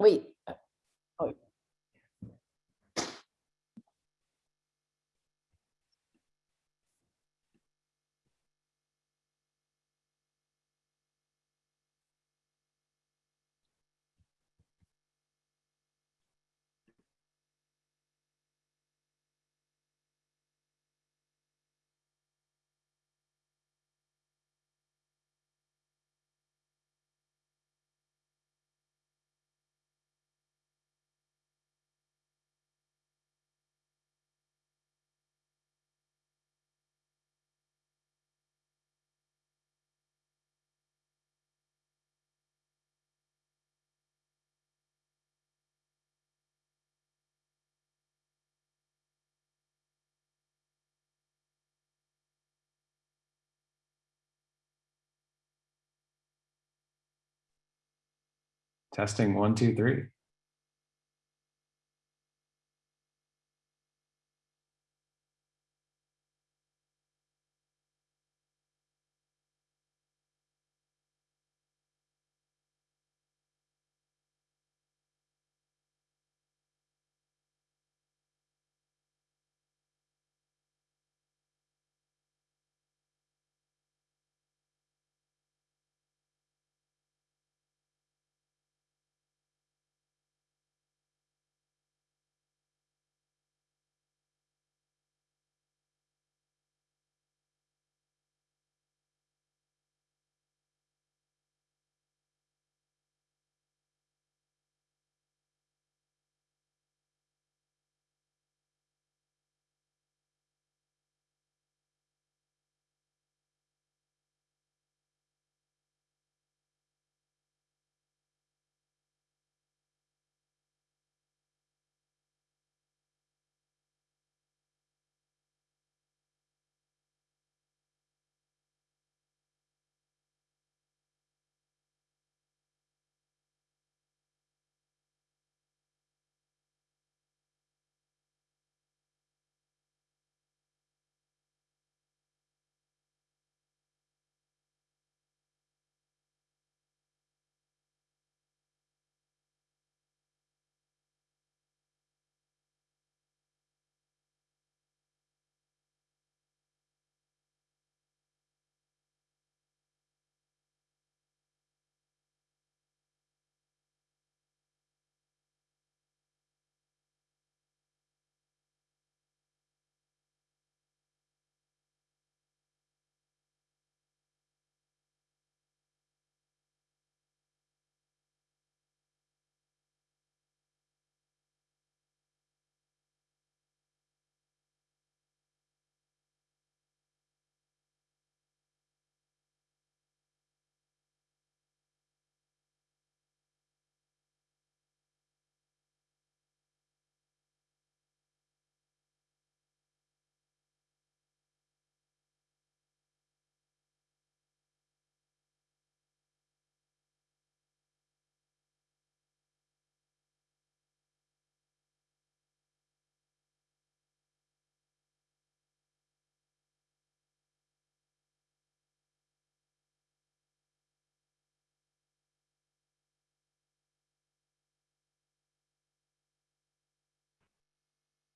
Wait. uh, Oh, Testing one, two, three.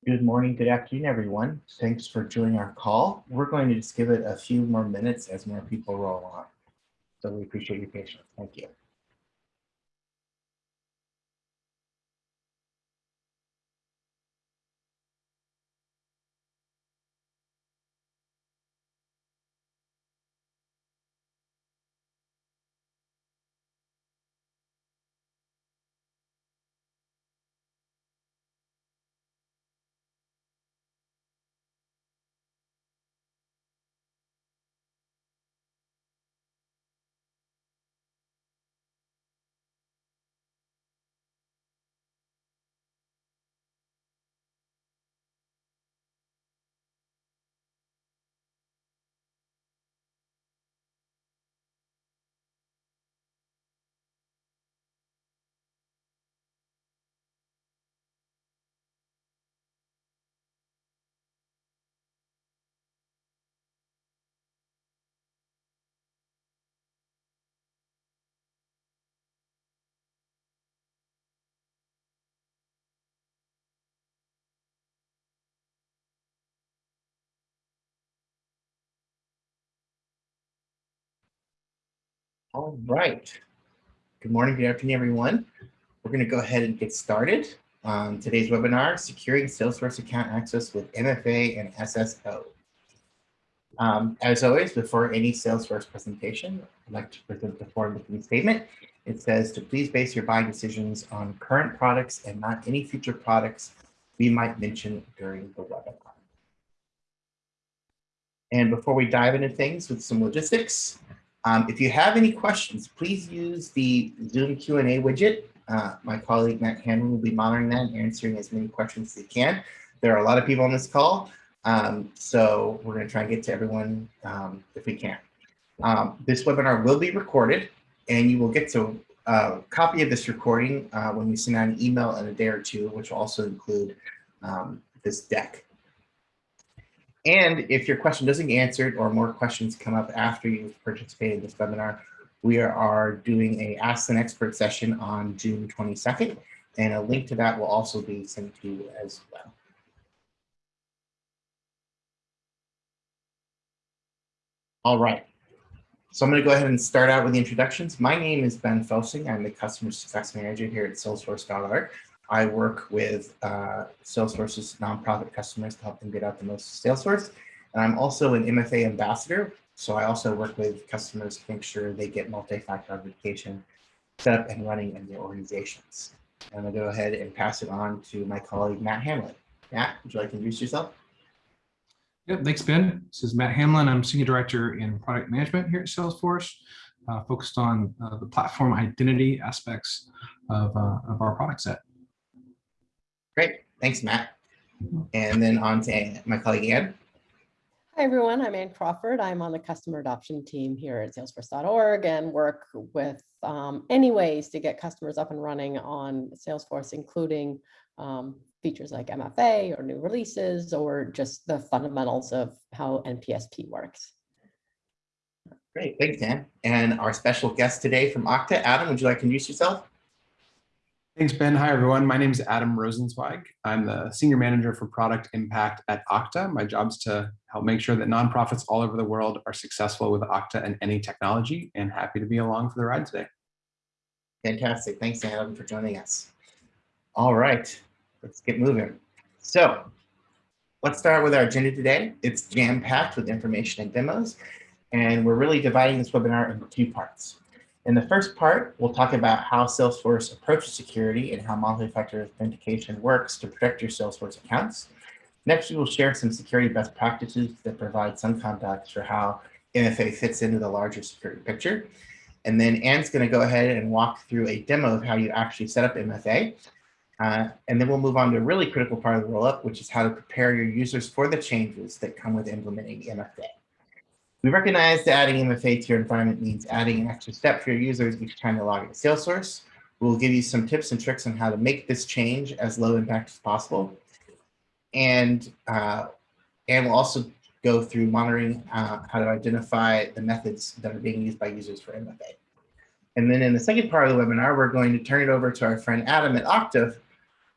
Good morning, good afternoon, everyone. Thanks for joining our call. We're going to just give it a few more minutes as more people roll on. So we appreciate your patience. Thank you. All right. Good morning, good afternoon, everyone. We're going to go ahead and get started on today's webinar, Securing Salesforce Account Access with MFA and SSO. Um, as always, before any Salesforce presentation, I'd like to present the forward-looking statement. It says to please base your buying decisions on current products and not any future products we might mention during the webinar. And before we dive into things with some logistics, um, if you have any questions, please use the Zoom Q&A widget. Uh, my colleague Matt Hamlin will be monitoring that and answering as many questions as he can. There are a lot of people on this call, um, so we're going to try and get to everyone um, if we can. Um, this webinar will be recorded, and you will get to a copy of this recording uh, when we send out an email in a day or two, which will also include um, this deck. And if your question doesn't get answered or more questions come up after you've participated in this webinar, we are doing a Ask an Expert session on June 22nd, and a link to that will also be sent to you as well. All right. So I'm going to go ahead and start out with the introductions. My name is Ben Felsing. I'm the Customer Success Manager here at Salesforce.org. I work with uh, Salesforce's nonprofit customers to help them get out the most Salesforce. And I'm also an MFA ambassador. So I also work with customers to make sure they get multi-factor authentication set up and running in their organizations. I'm gonna go ahead and pass it on to my colleague, Matt Hamlin. Matt, would you like to introduce yourself? Yep, thanks, Ben. This is Matt Hamlin. I'm Senior Director in Product Management here at Salesforce, uh, focused on uh, the platform identity aspects of, uh, of our product set. Great, thanks, Matt. And then on to my colleague Ann. Hi, everyone. I'm Ann Crawford. I'm on the customer adoption team here at salesforce.org and work with um, any ways to get customers up and running on Salesforce, including um, features like MFA or new releases or just the fundamentals of how NPSP works. Great, thanks, Ann. And our special guest today from Okta, Adam, would you like to introduce yourself? Thanks, Ben. Hi, everyone. My name is Adam Rosenzweig. I'm the Senior Manager for Product Impact at Okta. My job is to help make sure that nonprofits all over the world are successful with Okta and any technology, and happy to be along for the ride today. Fantastic. Thanks, Adam, for joining us. All right, let's get moving. So let's start with our agenda today. It's jam-packed with information and demos, and we're really dividing this webinar into two parts. In the first part, we'll talk about how Salesforce approaches security and how multi-factor authentication works to protect your Salesforce accounts. Next, we will share some security best practices that provide some context for how MFA fits into the larger security picture. And then Ann's going to go ahead and walk through a demo of how you actually set up MFA. Uh, and then we'll move on to a really critical part of the rollup, which is how to prepare your users for the changes that come with implementing MFA. We recognize that adding MFA to your environment means adding an extra step for your users each time they log into Salesforce. We'll give you some tips and tricks on how to make this change as low impact as possible. And, uh, and we'll also go through monitoring uh, how to identify the methods that are being used by users for MFA. And then in the second part of the webinar, we're going to turn it over to our friend Adam at Okta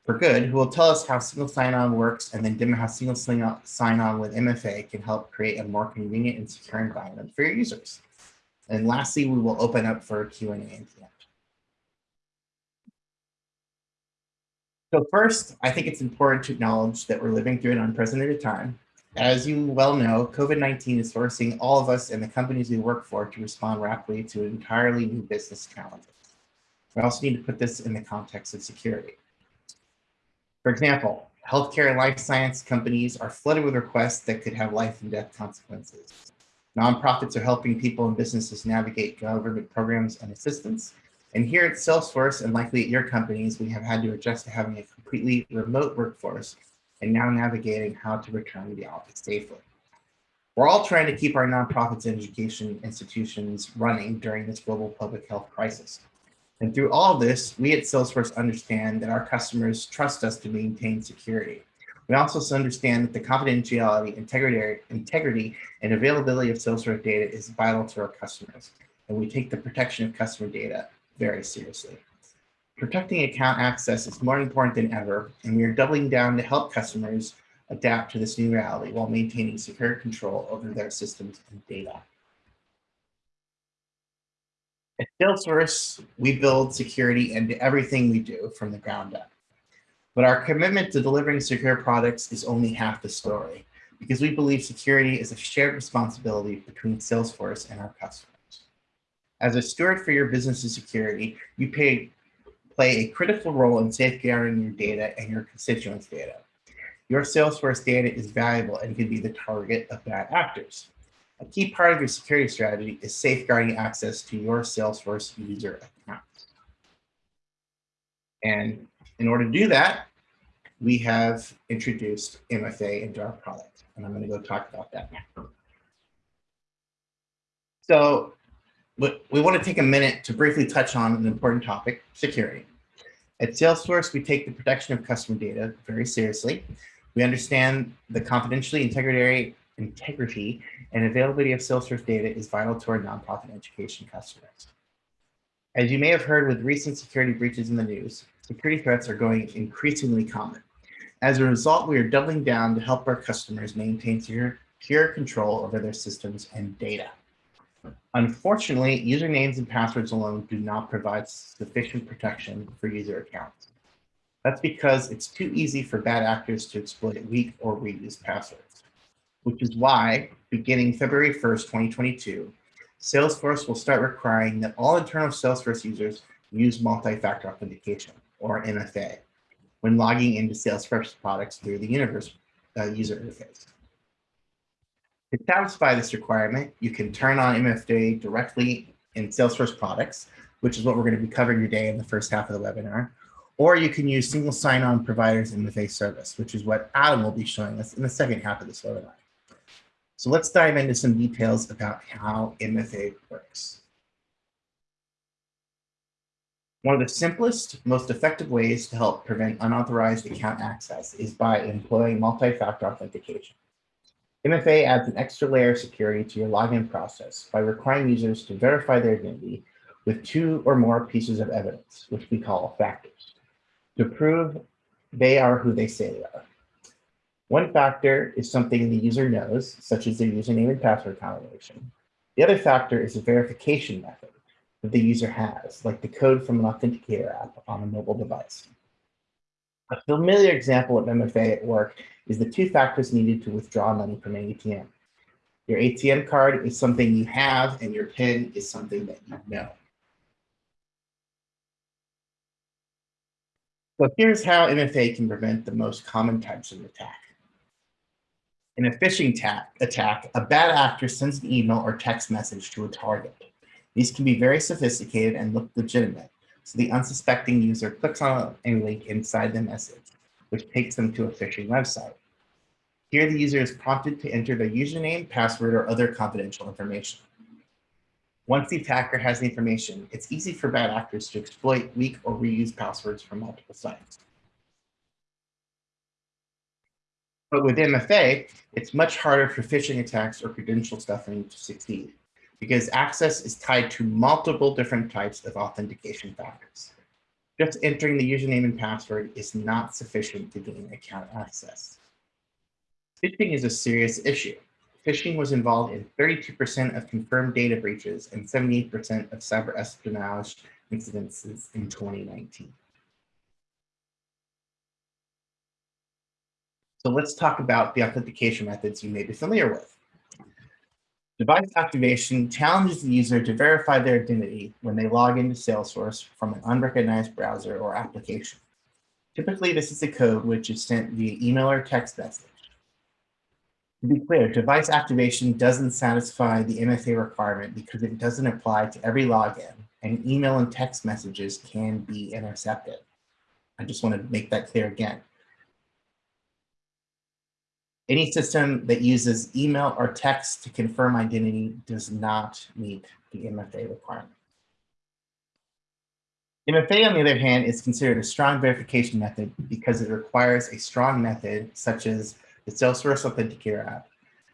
for good, who will tell us how single sign-on works and then demo how single sign-on with MFA can help create a more convenient and secure environment for your users. And lastly, we will open up for Q&A at the end. So first, I think it's important to acknowledge that we're living through an unprecedented time. As you well know, COVID-19 is forcing all of us and the companies we work for to respond rapidly to an entirely new business challenges. We also need to put this in the context of security. For example, healthcare and life science companies are flooded with requests that could have life and death consequences. Nonprofits are helping people and businesses navigate government programs and assistance. And here at Salesforce and likely at your companies, we have had to adjust to having a completely remote workforce and now navigating how to return to the office safely. We're all trying to keep our nonprofits and education institutions running during this global public health crisis. And through all of this, we at Salesforce understand that our customers trust us to maintain security. We also understand that the confidentiality, integrity, integrity, and availability of Salesforce data is vital to our customers. And we take the protection of customer data very seriously. Protecting account access is more important than ever, and we are doubling down to help customers adapt to this new reality while maintaining secure control over their systems and data. At Salesforce, we build security into everything we do from the ground up. But our commitment to delivering secure products is only half the story because we believe security is a shared responsibility between Salesforce and our customers. As a steward for your business's security, you pay, play a critical role in safeguarding your data and your constituents' data. Your Salesforce data is valuable and can be the target of bad actors. A key part of your security strategy is safeguarding access to your Salesforce user accounts. And in order to do that, we have introduced MFA into our product, and I'm going to go talk about that now. So we want to take a minute to briefly touch on an important topic, security. At Salesforce, we take the protection of customer data very seriously. We understand the confidentiality, integrity, integrity, and availability of Salesforce data is vital to our nonprofit education customers. As you may have heard with recent security breaches in the news, security threats are going increasingly common. As a result, we are doubling down to help our customers maintain secure, control over their systems and data. Unfortunately, usernames and passwords alone do not provide sufficient protection for user accounts. That's because it's too easy for bad actors to exploit weak or reused passwords, which is why, beginning February 1st, 2022, Salesforce will start requiring that all internal Salesforce users use multi-factor authentication, or MFA, when logging into Salesforce products through the universe uh, user interface. To satisfy this requirement, you can turn on MFA directly in Salesforce products, which is what we're going to be covering today in the first half of the webinar, or you can use single sign-on providers in MFA service, which is what Adam will be showing us in the second half of this webinar. So let's dive into some details about how MFA works. One of the simplest, most effective ways to help prevent unauthorized account access is by employing multi-factor authentication. MFA adds an extra layer of security to your login process by requiring users to verify their identity with two or more pieces of evidence, which we call factors, to prove they are who they say they are. One factor is something the user knows, such as their username and password combination. The other factor is a verification method that the user has, like the code from an authenticator app on a mobile device. A familiar example of MFA at work is the two factors needed to withdraw money from an ATM. Your ATM card is something you have and your PIN is something that you know. So here's how MFA can prevent the most common types of attack. In a phishing attack, a bad actor sends an email or text message to a target. These can be very sophisticated and look legitimate, so the unsuspecting user clicks on a link inside the message, which takes them to a phishing website. Here, the user is prompted to enter their username, password, or other confidential information. Once the attacker has the information, it's easy for bad actors to exploit weak or reuse passwords from multiple sites. But with MFA, it's much harder for phishing attacks or credential stuffing to succeed because access is tied to multiple different types of authentication factors. Just entering the username and password is not sufficient to gain account access. Phishing is a serious issue. Phishing was involved in 32% of confirmed data breaches and 78% of cyber espionage incidences in 2019. So let's talk about the authentication methods you may be familiar with. Device activation challenges the user to verify their identity when they log into Salesforce from an unrecognized browser or application. Typically, this is a code which is sent via email or text message. To be clear, device activation doesn't satisfy the MFA requirement because it doesn't apply to every login and email and text messages can be intercepted. I just want to make that clear again. Any system that uses email or text to confirm identity does not meet the MFA requirement. MFA, on the other hand, is considered a strong verification method because it requires a strong method such as the Salesforce Authenticator app,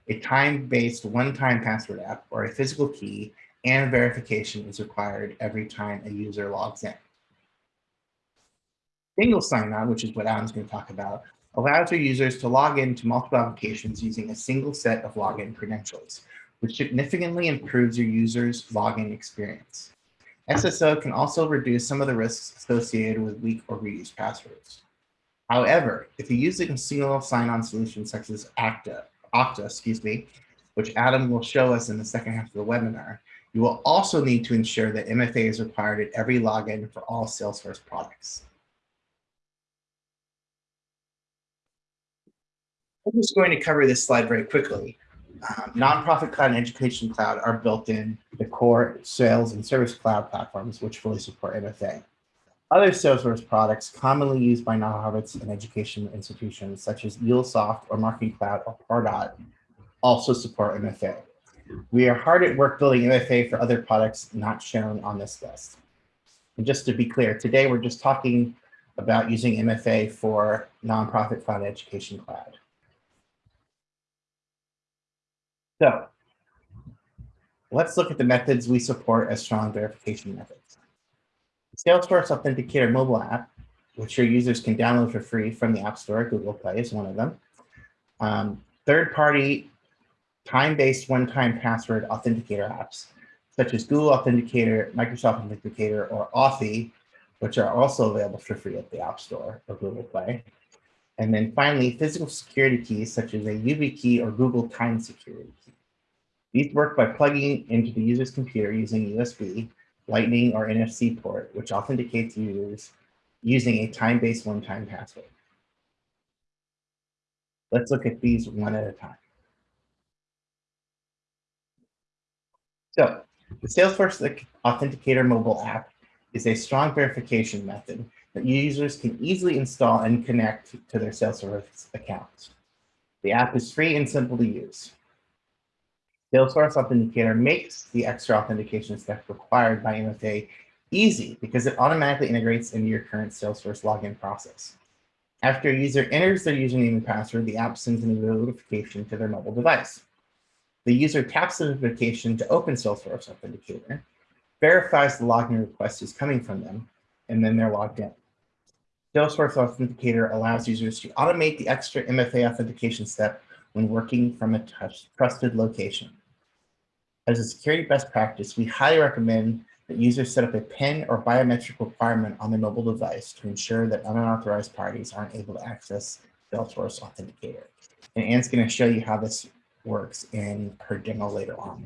a time-based one-time password app, or a physical key, and verification is required every time a user logs in. Single sign-on, which is what Adam's going to talk about, allows your users to log into multiple applications using a single set of login credentials, which significantly improves your user's login experience. SSO can also reduce some of the risks associated with weak or reused passwords. However, if you're using a single sign-on solution such as Okta, Okta, excuse me, which Adam will show us in the second half of the webinar, you will also need to ensure that MFA is required at every login for all Salesforce products. I'm just going to cover this slide very quickly. Um, Nonprofit Cloud and Education Cloud are built in the core sales and service cloud platforms, which fully support MFA. Other Salesforce products commonly used by nonprofits and education institutions, such as MuleSoft or Marketing Cloud or Pardot, also support MFA. We are hard at work building MFA for other products not shown on this list. And just to be clear, today we're just talking about using MFA for nonprofit cloud education cloud. So let's look at the methods we support as strong verification methods. Salesforce Authenticator mobile app, which your users can download for free from the App Store, Google Play is one of them. Um, Third-party time-based one-time password authenticator apps, such as Google Authenticator, Microsoft Authenticator, or Authy, which are also available for free at the App Store or Google Play. And then finally, physical security keys, such as a YubiKey or Google Titan Security. These work by plugging into the user's computer using USB, Lightning, or NFC port, which authenticates users using a time-based one-time password. Let's look at these one at a time. So the Salesforce Authenticator mobile app is a strong verification method that users can easily install and connect to their Salesforce accounts. The app is free and simple to use. Salesforce Authenticator makes the extra authentication step required by MFA easy because it automatically integrates into your current Salesforce login process. After a user enters their username and password, the app sends a notification to their mobile device. The user taps the notification to open Salesforce Authenticator, verifies the login request is coming from them, and then they're logged in. Salesforce Authenticator allows users to automate the extra MFA authentication step when working from a trusted location. As a security best practice, we highly recommend that users set up a PIN or biometric requirement on their mobile device to ensure that unauthorized parties aren't able to access Salesforce Authenticator. And Ann's going to show you how this works in her demo later on.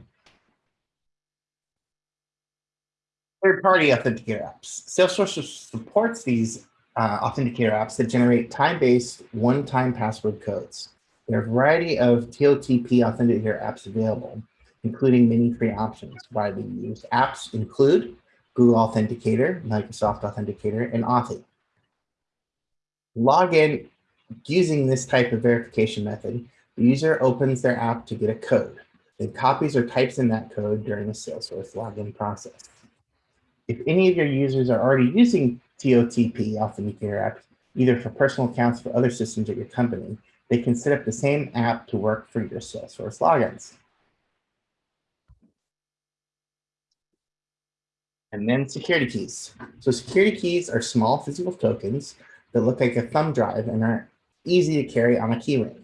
Third-party authenticator apps. Salesforce supports these uh, authenticator apps that generate time-based one-time password codes. There are a variety of TOTP authenticator apps available, including many free options. Widely used apps include Google Authenticator, Microsoft Authenticator, and Authy. Login using this type of verification method, the user opens their app to get a code, then copies or types in that code during the Salesforce login process. If any of your users are already using TOTP Authenticator app, either for personal accounts or other systems at your company, they can set up the same app to work for your Salesforce logins. And then security keys. So security keys are small physical tokens that look like a thumb drive and are easy to carry on a keyring.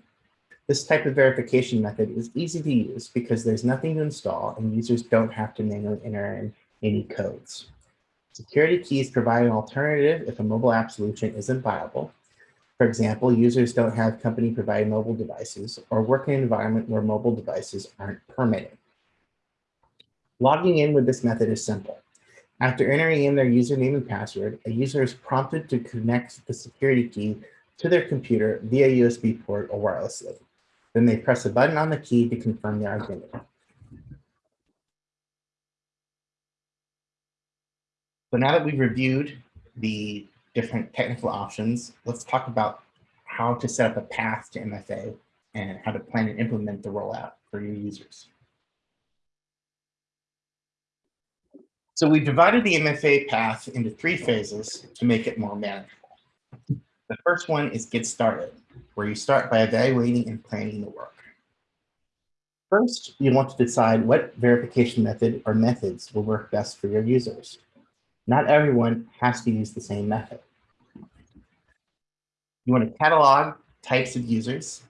This type of verification method is easy to use because there's nothing to install and users don't have to manually enter in any codes. Security keys provide an alternative if a mobile app solution isn't viable. For example, users don't have company provided mobile devices or work in an environment where mobile devices aren't permitted. Logging in with this method is simple. After entering in their username and password, a user is prompted to connect the security key to their computer via USB port or wirelessly. Then they press a button on the key to confirm their identity. So now that we've reviewed the different technical options, let's talk about how to set up a path to MFA and how to plan and implement the rollout for your users. So we divided the MFA path into three phases to make it more manageable. The first one is get started, where you start by evaluating and planning the work. First, you want to decide what verification method or methods will work best for your users. Not everyone has to use the same method. You want to catalog types of users,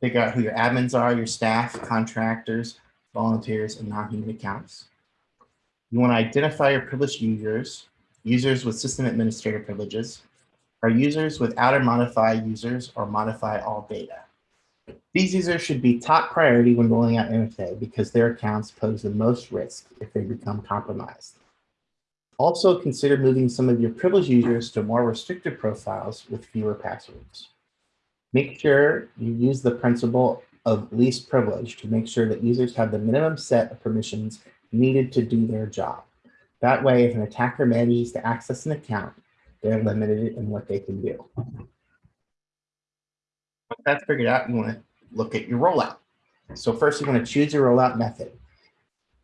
figure out who your admins are, your staff, contractors, volunteers, and non-human accounts. You want to identify your privileged users, users with system administrator privileges, or users without or modify users or modify all data. These users should be top priority when rolling out MFA because their accounts pose the most risk if they become compromised. Also consider moving some of your privileged users to more restrictive profiles with fewer passwords. Make sure you use the principle of least privilege to make sure that users have the minimum set of permissions needed to do their job. That way, if an attacker manages to access an account, they're limited in what they can do. Once that's figured out, you want to look at your rollout. So first, you want to choose your rollout method.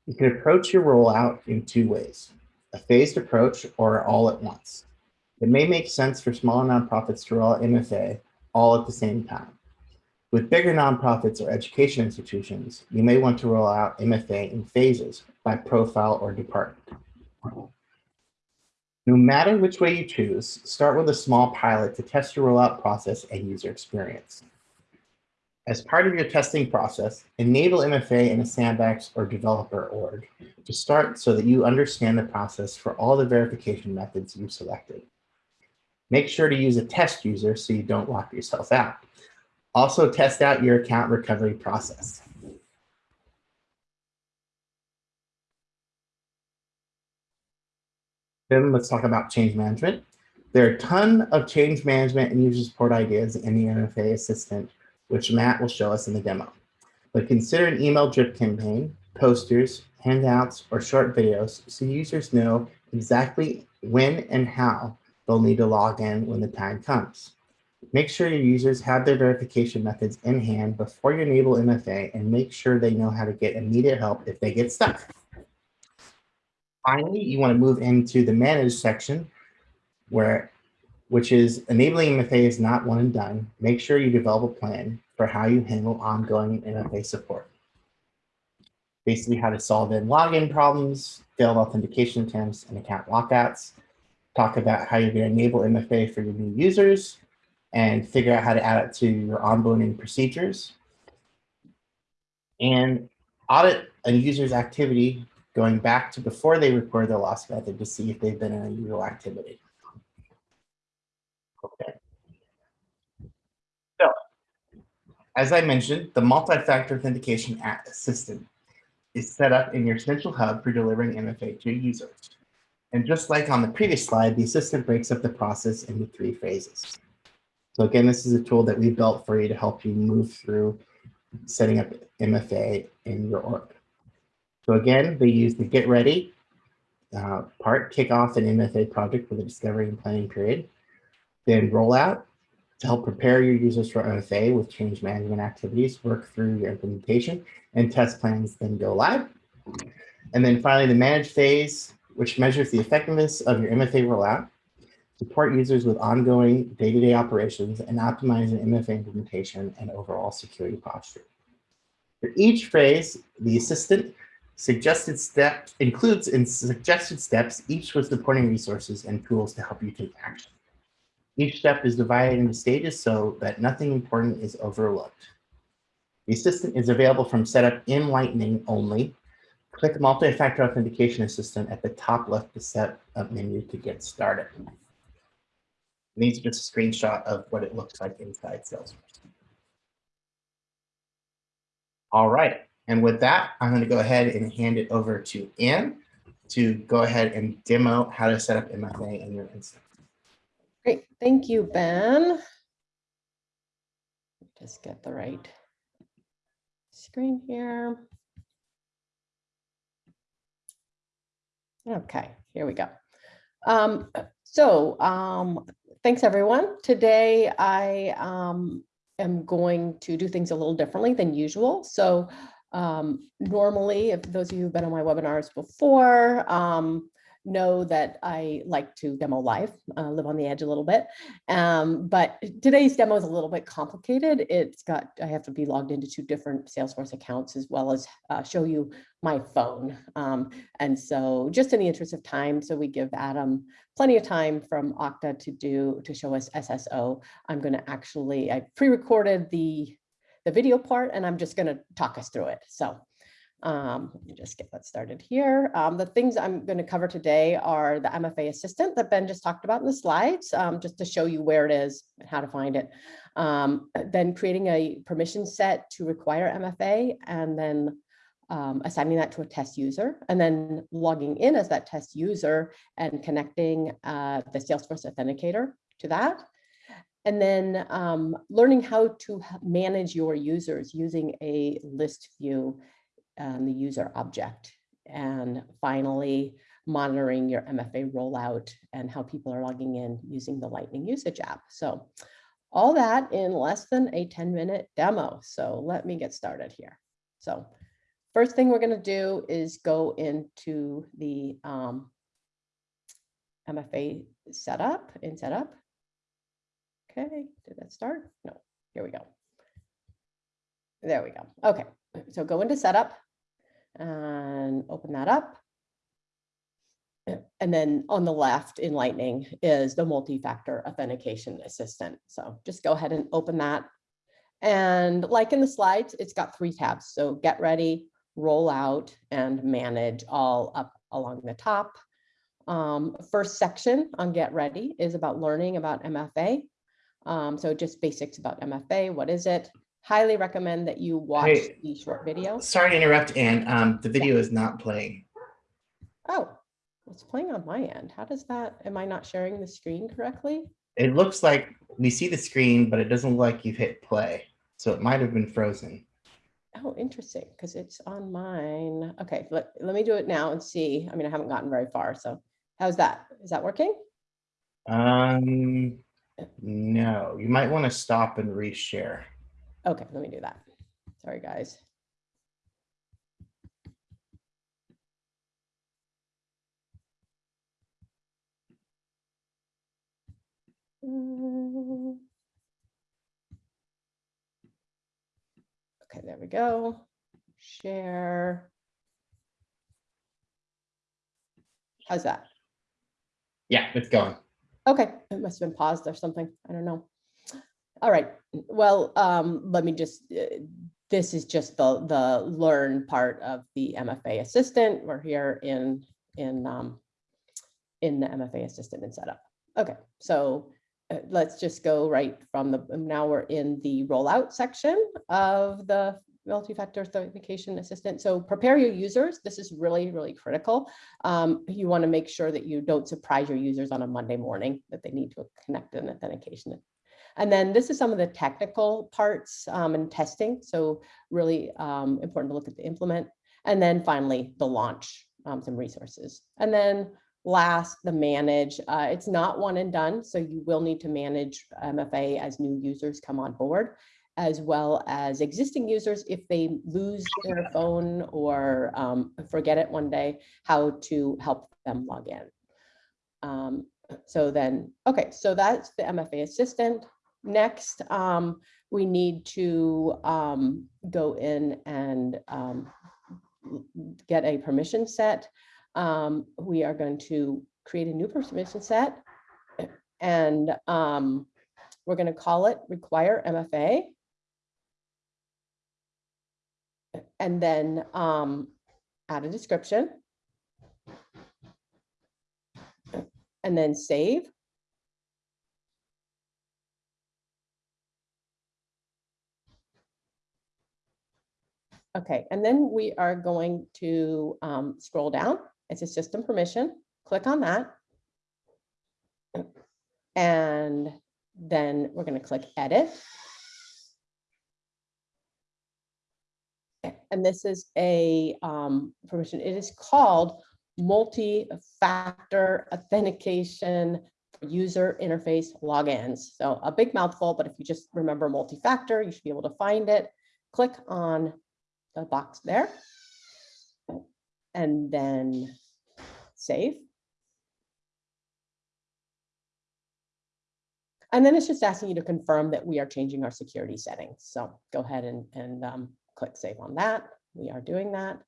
You can approach your rollout in two ways, a phased approach or all at once. It may make sense for small nonprofits to roll out MFA all at the same time. With bigger nonprofits or education institutions, you may want to roll out MFA in phases by profile or department. No matter which way you choose, start with a small pilot to test your rollout process and user experience. As part of your testing process, enable MFA in a sandbox or developer org to start so that you understand the process for all the verification methods you've selected. Make sure to use a test user so you don't lock yourself out. Also test out your account recovery process. Then let's talk about change management. There are a ton of change management and user support ideas in the MFA Assistant, which Matt will show us in the demo. But consider an email drip campaign, posters, handouts, or short videos so users know exactly when and how they'll need to log in when the time comes. Make sure your users have their verification methods in hand before you enable MFA and make sure they know how to get immediate help if they get stuck. Finally, you want to move into the manage section where, which is enabling MFA is not one and done. Make sure you develop a plan for how you handle ongoing MFA support. Basically how to solve in login problems, failed authentication attempts, and account lockouts. Talk about how you're going to enable MFA for your new users and figure out how to add it to your onboarding procedures. And audit a user's activity going back to before they record their lost method to see if they've been in a usual activity. Okay. So, as I mentioned, the multi-factor authentication assistant is set up in your central hub for delivering MFA to users. And just like on the previous slide, the assistant breaks up the process into three phases. So again, this is a tool that we built for you to help you move through setting up MFA in your org. So again, they use the get ready uh, part, kick off an MFA project for the discovery and planning period, then rollout to help prepare your users for MFA with change management activities, work through your implementation and test plans, then go live. And then finally, the manage phase, which measures the effectiveness of your MFA rollout, support users with ongoing day-to-day -day operations, and optimize an MFA implementation and overall security posture. For each phase, the assistant suggested steps includes in suggested steps, each with supporting resources and tools to help you take action. Each step is divided into stages so that nothing important is overlooked. The assistant is available from setup in Lightning only. Click the multi-factor authentication assistant at the top left to set up menu to get started. These are just a screenshot of what it looks like inside Salesforce. All right, and with that, I'm going to go ahead and hand it over to Ann to go ahead and demo how to set up MFA in your instance. Great, thank you, Ben. Just get the right screen here. Okay, here we go. Um, so um, thanks everyone. Today I um, am going to do things a little differently than usual. So um, normally, if those of you who've been on my webinars before, um, know that I like to demo live, uh, live on the edge a little bit. Um, but today's demo is a little bit complicated. It's got, I have to be logged into two different Salesforce accounts as well as uh, show you my phone. Um, and so just in the interest of time, so we give Adam plenty of time from Okta to do, to show us SSO. I'm gonna actually, I pre-recorded the, the video part and I'm just gonna talk us through it. So Um, let me just get that started here. Um, the things I'm going to cover today are the MFA assistant that Ben just talked about in the slides, um, just to show you where it is and how to find it. Um, then creating a permission set to require MFA and then um, assigning that to a test user and then logging in as that test user and connecting uh, the Salesforce Authenticator to that. And then um, learning how to manage your users using a list view and the user object. And finally, monitoring your MFA rollout and how people are logging in using the Lightning usage app. So all that in less than a 10 minute demo. So let me get started here. So first thing we're going to do is go into the um, MFA setup in setup. Okay, did that start? No, here we go. There we go. Okay, so go into setup and open that up. And then on the left in Lightning is the multi-factor authentication assistant. So just go ahead and open that. And like in the slides, it's got three tabs. So get ready, roll out and manage all up along the top. Um, first section on get ready is about learning about MFA. Um, so just basics about MFA. What is it? Highly recommend that you watch Hey. the short video. Sorry to interrupt, Ann. Um, the video is not playing. Oh, it's playing on my end. How does that, am I not sharing the screen correctly? It looks like we see the screen, but it doesn't look like you've hit play. So it might have been frozen. Oh, interesting, because it's on mine. Okay, let, let me do it now and see. I mean, I haven't gotten very far, so how's that? Is that working? Um, no, you might want to stop and reshare. Okay, let me do that. Sorry, guys. Okay, there we go. Share. How's that? Yeah, it's going. Okay, it must have been paused or something. I don't know. All right, well, um, let me just, uh, this is just the, the learn part of the MFA assistant. We're here in, in, um, in the MFA assistant and setup. Okay, so uh, let's just go right from the, now we're in the rollout section of the multi-factor authentication assistant. So prepare your users. This is really, really critical. Um, you want to make sure that you don't surprise your users on a Monday morning that they need to connect an authentication. And then this is some of the technical parts um, and testing. So really um, important to look at the implement. And then finally, the launch, um, some resources. And then last, the manage. Uh, it's not one and done. So you will need to manage MFA as new users come on board as well as existing users if they lose their phone or um, forget it one day, how to help them log in. Um, so then, okay, so that's the MFA assistant. Next, um, we need to um, go in and um, get a permission set. Um, we are going to create a new permission set and um, we're going to call it require MFA. And then um, add a description. And then save. Okay, and then we are going to um, scroll down. It's a system permission. Click on that. And then we're going to click edit. And this is a um, permission. It is called multi-factor authentication user interface logins. So a big mouthful, but if you just remember multi-factor, you should be able to find it. Click on the box there. And then save. And then it's just asking you to confirm that we are changing our security settings. So go ahead and, and um, click save on that. We are doing that.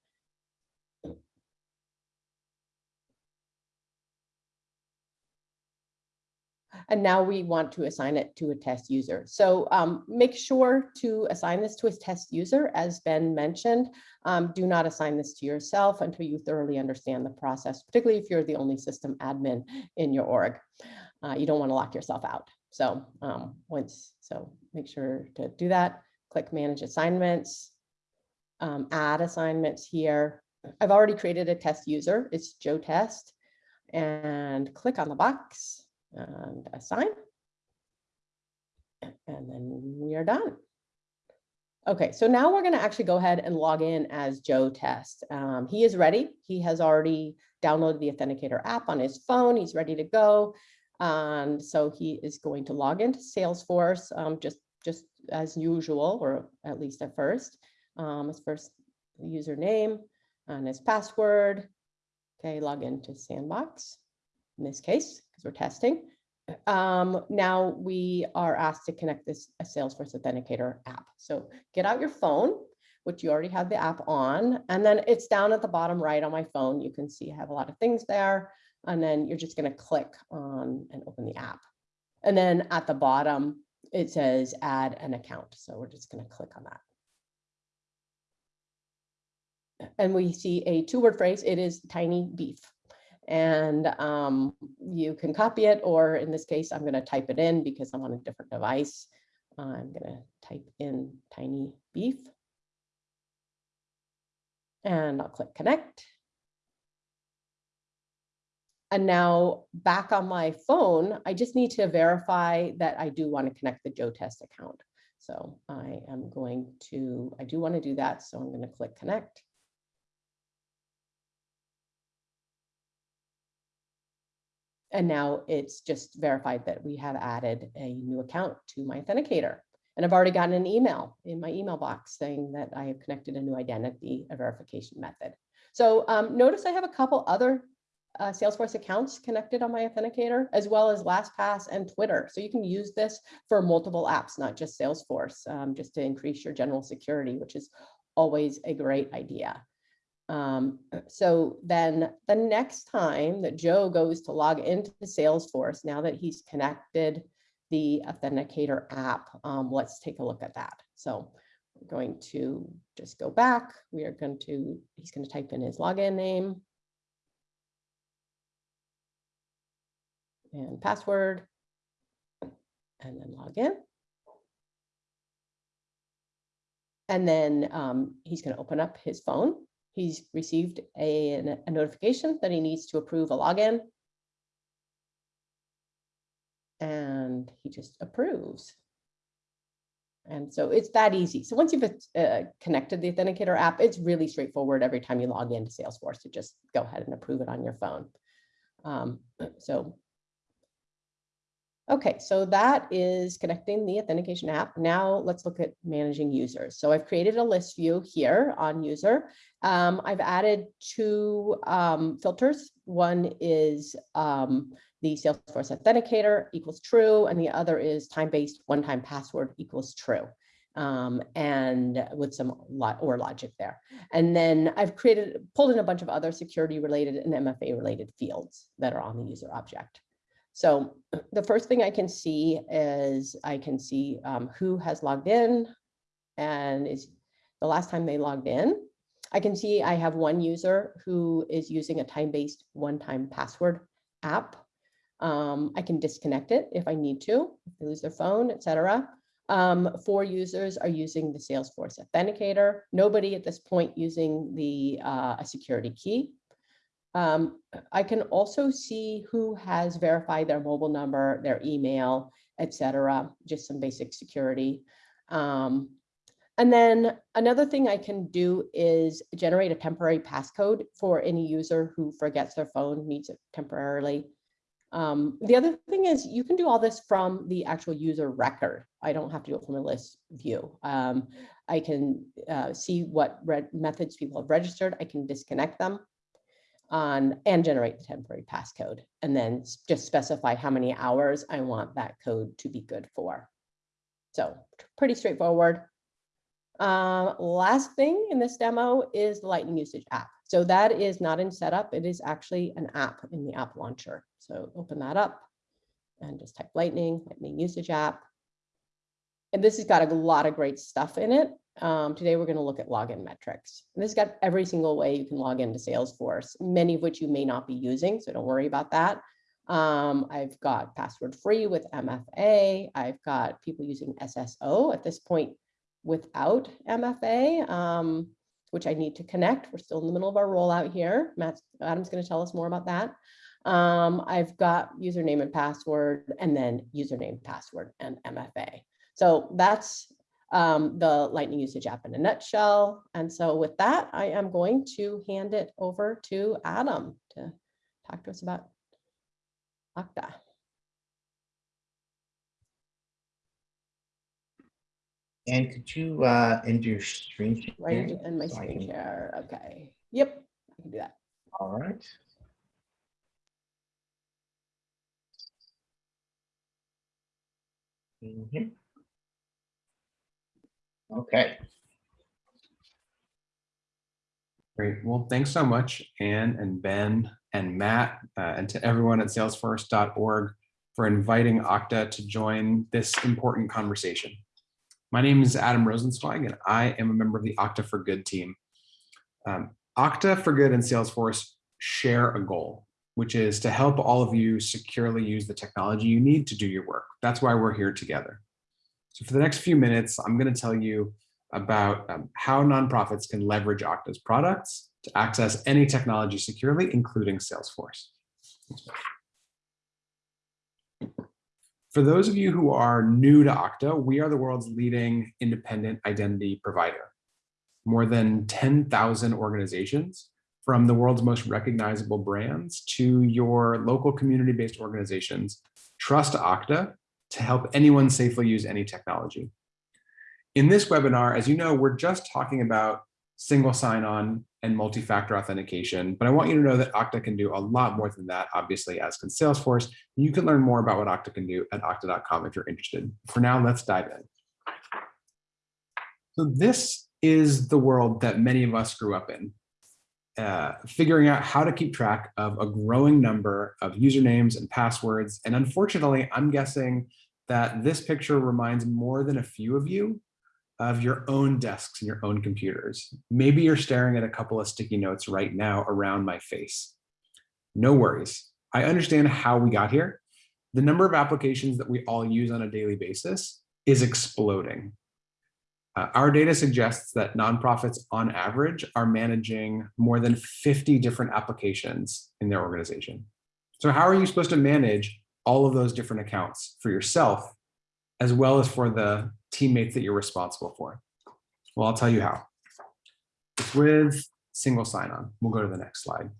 And now we want to assign it to a test user. So um, make sure to assign this to a test user, as Ben mentioned. Um, do not assign this to yourself until you thoroughly understand the process, particularly if you're the only system admin in your org. Uh, you don't want to lock yourself out. So um, once, so make sure to do that. Click Manage Assignments, um, Add Assignments here. I've already created a test user. It's Joe Test, and click on the box and assign. And then we are done. Okay, so now we're going to actually go ahead and log in as Joe Test. Um, he is ready. He has already downloaded the Authenticator app on his phone. He's ready to go. And so he is going to log into Salesforce um, just, just as usual, or at least at first. Um, his first username and his password. Okay, log into Sandbox in this case, because we're testing. Um, now we are asked to connect this a Salesforce Authenticator app. So get out your phone, which you already have the app on, and then it's down at the bottom right on my phone. You can see I have a lot of things there, and then you're just going to click on and open the app. And then at the bottom, it says add an account. So we're just going to click on that. And we see a two word phrase. It is tiny beef and um, you can copy it, or in this case, I'm going to type it in because I'm on a different device. I'm going to type in tiny beef. And I'll click connect. And now back on my phone, I just need to verify that I do want to connect the Joe Test account. So I am going to, I do want to do that. So I'm going to click connect. And now it's just verified that we have added a new account to my authenticator. And I've already gotten an email in my email box saying that I have connected a new identity, a verification method. So um, notice I have a couple other uh, Salesforce accounts connected on my authenticator, as well as LastPass and Twitter. So you can use this for multiple apps, not just Salesforce, um, just to increase your general security, which is always a great idea. Um, so then the next time that Joe goes to log into Salesforce, now that he's connected the Authenticator app, um, let's take a look at that. So we're going to just go back. We are going to, he's going to type in his login name and password and then log in. And then um, he's going to open up his phone He's received a, a notification that he needs to approve a login. And he just approves. And so it's that easy. So once you've uh, connected the Authenticator app, it's really straightforward every time you log into Salesforce to just go ahead and approve it on your phone. Um, so Okay, so that is connecting the authentication app. Now let's look at managing users. So I've created a list view here on user. Um, I've added two um, filters. One is um, the Salesforce Authenticator equals true, and the other is time-based one-time password equals true. Um, and with some lot or logic there. And then I've created, pulled in a bunch of other security related and MFA related fields that are on the user object. So the first thing I can see is I can see um, who has logged in and is the last time they logged in. I can see I have one user who is using a time-based one-time password app. Um, I can disconnect it if I need to, if they lose their phone, etc. Um, four users are using the Salesforce Authenticator. Nobody at this point using the uh, a security key. Um, I can also see who has verified their mobile number, their email, etc. just some basic security. Um, and then another thing I can do is generate a temporary passcode for any user who forgets their phone, needs it temporarily. Um, the other thing is you can do all this from the actual user record. I don't have to do it from a list view. Um, I can uh, see what methods people have registered. I can disconnect them on and generate the temporary passcode and then just specify how many hours I want that code to be good for. So pretty straightforward. Uh, last thing in this demo is the Lightning Usage app. So that is not in setup. It is actually an app in the app launcher. So open that up and just type lightning, lightning usage app. And this has got a lot of great stuff in it. Um, today, we're going to look at login metrics. And this has got every single way you can log into Salesforce, many of which you may not be using, so don't worry about that. Um, I've got password free with MFA. I've got people using SSO at this point without MFA, um, which I need to connect. We're still in the middle of our rollout here. Matt Adam's going to tell us more about that. Um, I've got username and password, and then username, password, and MFA. So that's um, the Lightning usage app in a nutshell. And so with that, I am going to hand it over to Adam to talk to us about Okta. And could you uh, end your screen Right sharing? in my so screen can- share. Okay. Yep, I can do that. All right. Mhm. Okay, Great. Well, thanks so much, Anne and Ben and Matt, uh, and to everyone at salesforce.org for inviting Okta to join this important conversation. My name is Adam Rosenzweig, and I am a member of the Okta for Good team. Um, Okta for Good and Salesforce share a goal, which is to help all of you securely use the technology you need to do your work. That's why we're here together. So for the next few minutes, I'm going to tell you about um, how nonprofits can leverage Okta's products to access any technology securely, including Salesforce. For those of you who are new to Okta, we are the world's leading independent identity provider. More than 10,000 organizations, from the world's most recognizable brands to your local community-based organizations, trust Okta to help anyone safely use any technology. In this webinar, as you know, we're just talking about single sign-on and multi-factor authentication, but I want you to know that Okta can do a lot more than that, obviously, as can Salesforce. You can learn more about what Okta can do at okta.com if you're interested. For now, let's dive in. So this is the world that many of us grew up in, uh, figuring out how to keep track of a growing number of usernames and passwords. And unfortunately, I'm guessing that this picture reminds more than a few of you of your own desks and your own computers. Maybe you're staring at a couple of sticky notes right now around my face. No worries. I understand how we got here. The number of applications that we all use on a daily basis is exploding. Uh, our data suggests that nonprofits on average are managing more than 50 different applications in their organization. So how are you supposed to manage all of those different accounts for yourself, as well as for the teammates that you're responsible for? Well, I'll tell you how. It's with single sign-on. We'll go to the next slide.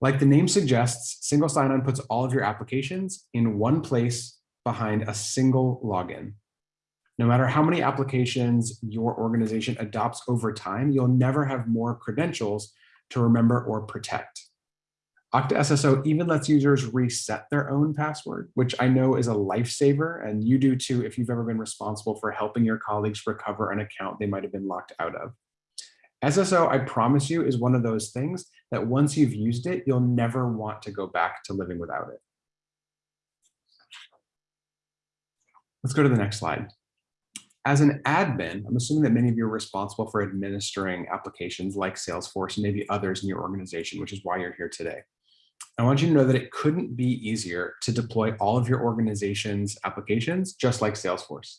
Like the name suggests, single sign-on puts all of your applications in one place behind a single login. No matter how many applications your organization adopts over time, you'll never have more credentials to remember or protect. Okta SSO even lets users reset their own password, which I know is a lifesaver, and you do too if you've ever been responsible for helping your colleagues recover an account they might have been locked out of. SSO, I promise you, is one of those things that once you've used it, you'll never want to go back to living without it. Let's go to the next slide. As an admin, I'm assuming that many of you are responsible for administering applications like Salesforce and maybe others in your organization, which is why you're here today. I want you to know that it couldn't be easier to deploy all of your organization's applications just like Salesforce.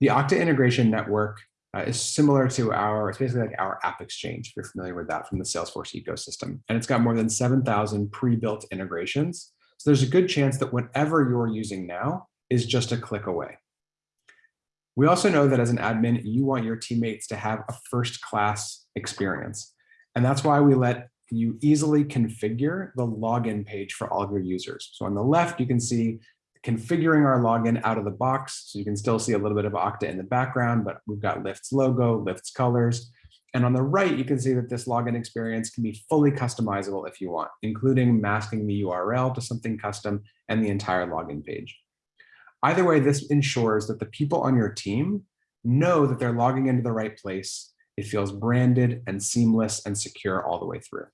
The Okta Integration Network uh, is similar to our, it's basically like our App Exchange, if you're familiar with that from the Salesforce ecosystem. And it's got more than 7,000 pre-built integrations. So there's a good chance that whatever you're using now is just a click away. We also know that as an admin, you want your teammates to have a first-class experience. And that's why we let you easily configure the login page for all of your users. So on the left, you can see configuring our login out of the box. So you can still see a little bit of Okta in the background, but we've got Lyft's logo, Lyft's colors. And on the right, you can see that this login experience can be fully customizable if you want, including masking the URL to something custom and the entire login page. Either way, this ensures that the people on your team know that they're logging into the right place. It feels branded and seamless and secure all the way through.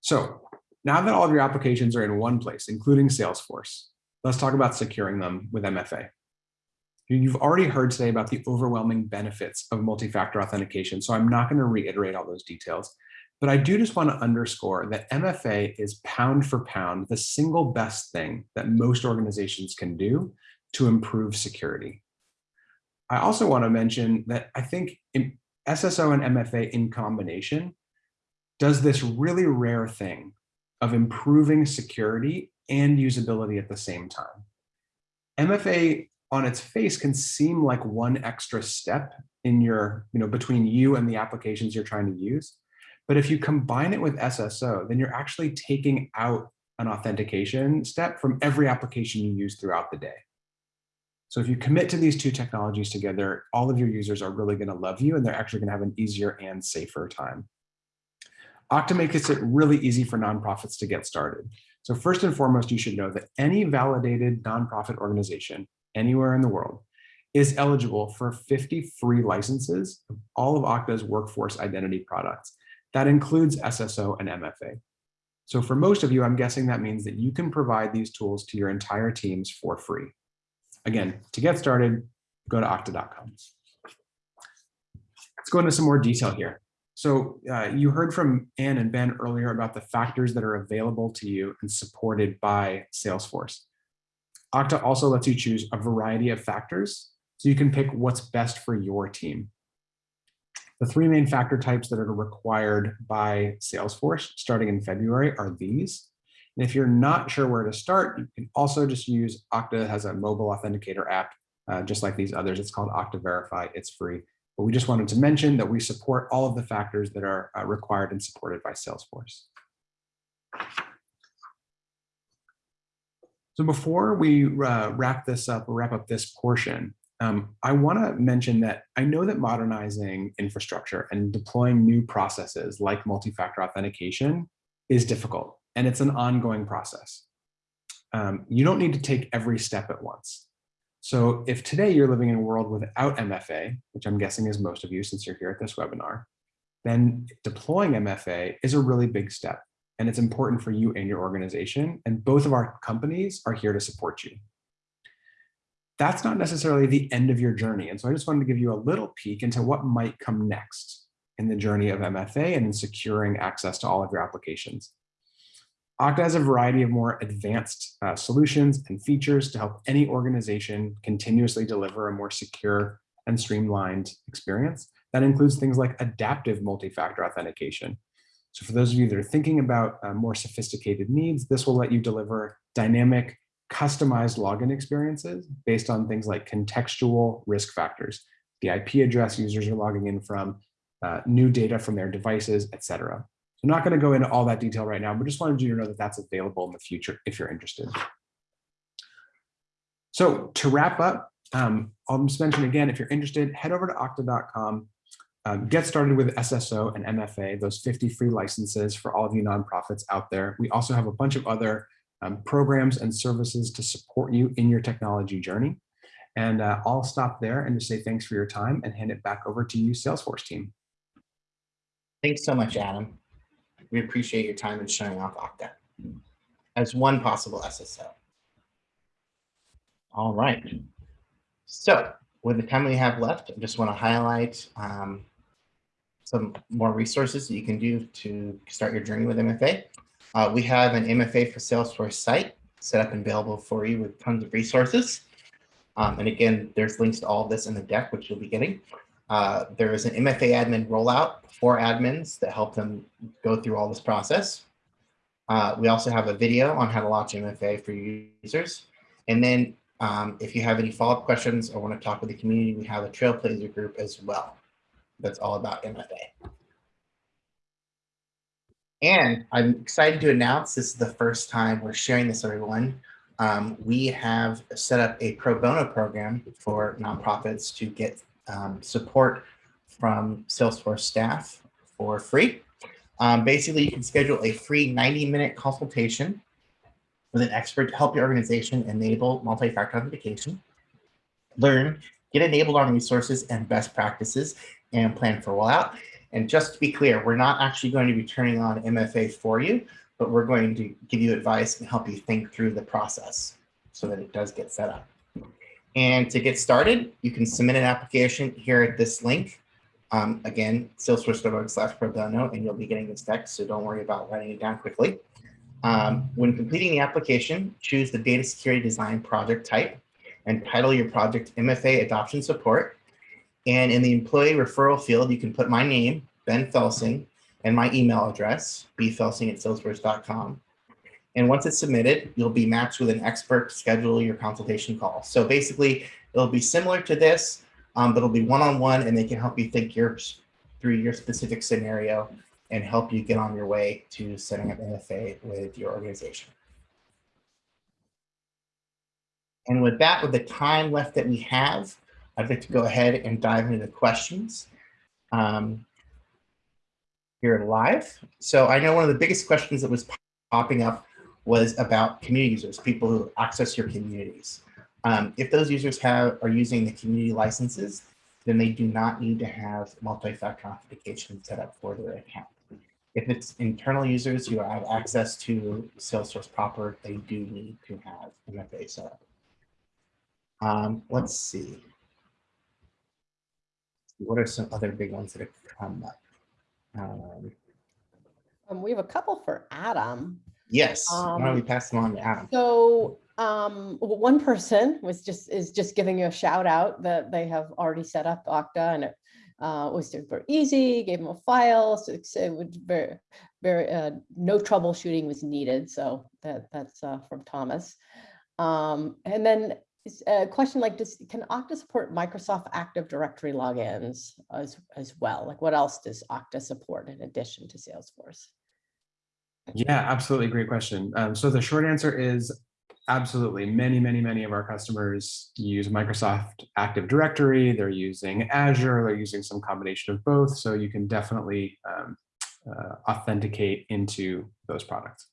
So Now that all of your applications are in one place, including Salesforce, let's talk about securing them with MFA. You've already heard today about the overwhelming benefits of multi-factor authentication, so I'm not going to reiterate all those details. But I do just want to underscore that MFA is pound for pound the single best thing that most organizations can do to improve security. I also want to mention that I think SSO and MFA in combination does this really rare thing of improving security and usability at the same time. MFA on its face can seem like one extra step in your, you know, between you and the applications you're trying to use. But if you combine it with SSO, then you're actually taking out an authentication step from every application you use throughout the day. So if you commit to these two technologies together, all of your users are really going to love you and they're actually going to have an easier and safer time. Okta makes it really easy for nonprofits to get started. So first and foremost, you should know that any validated nonprofit organization anywhere in the world is eligible for 50 free licenses of all of Okta's workforce identity products. That includes SSO and MFA. So for most of you, I'm guessing that means that you can provide these tools to your entire teams for free. Again, to get started, go to okta.com. Let's go into some more detail here. So uh, you heard from Ann and Ben earlier about the factors that are available to you and supported by Salesforce. Okta also lets you choose a variety of factors, so you can pick what's best for your team. The three main factor types that are required by Salesforce starting in February are these. And if you're not sure where to start, you can also just use Okta has a mobile authenticator app, uh, just like these others. It's called Okta Verify. It's free. But we just wanted to mention that we support all of the factors that are uh, required and supported by Salesforce. So before we uh, wrap this up, wrap up this portion, um, I want to mention that I know that modernizing infrastructure and deploying new processes like multi-factor authentication is difficult, and it's an ongoing process. Um, you don't need to take every step at once. So if today you're living in a world without MFA, which I'm guessing is most of you since you're here at this webinar, then deploying MFA is a really big step and it's important for you and your organization. And both of our companies are here to support you. That's not necessarily the end of your journey. And so I just wanted to give you a little peek into what might come next in the journey of MFA and in securing access to all of your applications. Okta has a variety of more advanced uh, solutions and features to help any organization continuously deliver a more secure and streamlined experience. That includes things like adaptive multi-factor authentication, so for those of you that are thinking about uh, more sophisticated needs, this will let you deliver dynamic, customized login experiences based on things like contextual risk factors, the IP address users are logging in from, uh, new data from their devices, etc. So I'm not going to go into all that detail right now, but just wanted you to know that that's available in the future if you're interested. So to wrap up, um, I'll just mention again, if you're interested, head over to okta.com um, get started with SSO and MFA, those 50 free licenses for all of you nonprofits out there. We also have a bunch of other um, programs and services to support you in your technology journey. And uh, I'll stop there and just say thanks for your time and hand it back over to you, Salesforce team. Thanks so much, Adam. We appreciate your time in showing off Okta as one possible SSO. All right. So with the time we have left, I just want to highlight um, some more resources that you can do to start your journey with MFA. Uh, we have an MFA for Salesforce site set up and available for you with tons of resources. Um, and again, there's links to all of this in the deck, which you'll be getting. Uh, there is an MFA admin rollout for admins that help them go through all this process. Uh, we also have a video on how to launch MFA for users. And then um, if you have any follow-up questions or want to talk with the community, we have a Trailblazer group as well that's all about MFA. And I'm excited to announce this is the first time we're sharing this everyone. Um, we have set up a pro bono program for nonprofits to get um, support from Salesforce staff for free. Um, basically, you can schedule a free 90 minute consultation with an expert to help your organization enable multi-factor authentication, learn, get enabled on resources and best practices, and plan for rollout. And just to be clear, we're not actually going to be turning on MFA for you. but we're going to give you advice and help you think through the process so that it does get set up. And to get started, you can submit an application here at this link. Um, again, salesforce.org slash pro and you'll be getting this text, so don't worry about writing it down quickly. Um, when completing the application, choose the data security design project type and title your project MFA adoption support. And in the employee referral field, you can put my name, Ben Felsing, and my email address, bfelsing at salesforce.com. And once it's submitted, you'll be matched with an expert to schedule your consultation call. So basically, it'll be similar to this, um, but it'll be one-on-one and they can help you think your, through your specific scenario and help you get on your way to setting up MFA with your organization. And with that, with the time left that we have, I'd like to go ahead and dive into the questions um, here live. So I know one of the biggest questions that was popping up was about community users, people who access your communities. Um, if those users have are using the community licenses, then they do not need to have multi-factor authentication set up for their account. If it's internal users who have access to Salesforce proper, they do need to have MFA set up. Um, let's see. What are some other big ones that have come up? Um, Um, we have a couple for Adam. yes, why don't we Um, pass them on to Adam? So um, one person was just, is just giving you a shout out that they have already set up Okta and it uh, was super easy, gave them a file, so it would very, very, uh, no troubleshooting was needed. So that, that's uh, from Thomas. Um, and then a question like, does, can Okta support Microsoft Active Directory logins as, as well? Like what else does Okta support in addition to Salesforce? Yeah, absolutely. Great question. Um, so the short answer is absolutely. Many, many, many of our customers use Microsoft Active Directory. They're using Azure. They're using some combination of both. So you can definitely um, uh, authenticate into those products.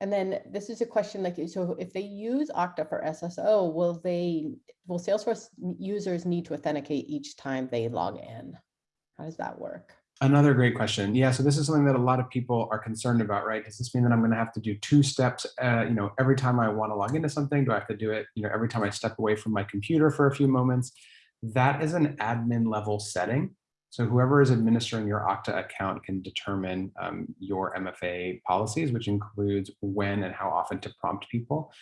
And then this is a question like, so if they use Okta for SSO, will they, will Salesforce users need to authenticate each time they log in? How does that work? Another great question. Yeah, so this is something that a lot of people are concerned about, right? Does this mean that I'm going to have to do two steps? Uh, you know, every time I want to log into something, do I have to do it? You know, every time I step away from my computer for a few moments? That is an admin level setting. So whoever is administering your Okta account can determine um, your MFA policies, which includes when and how often to prompt people.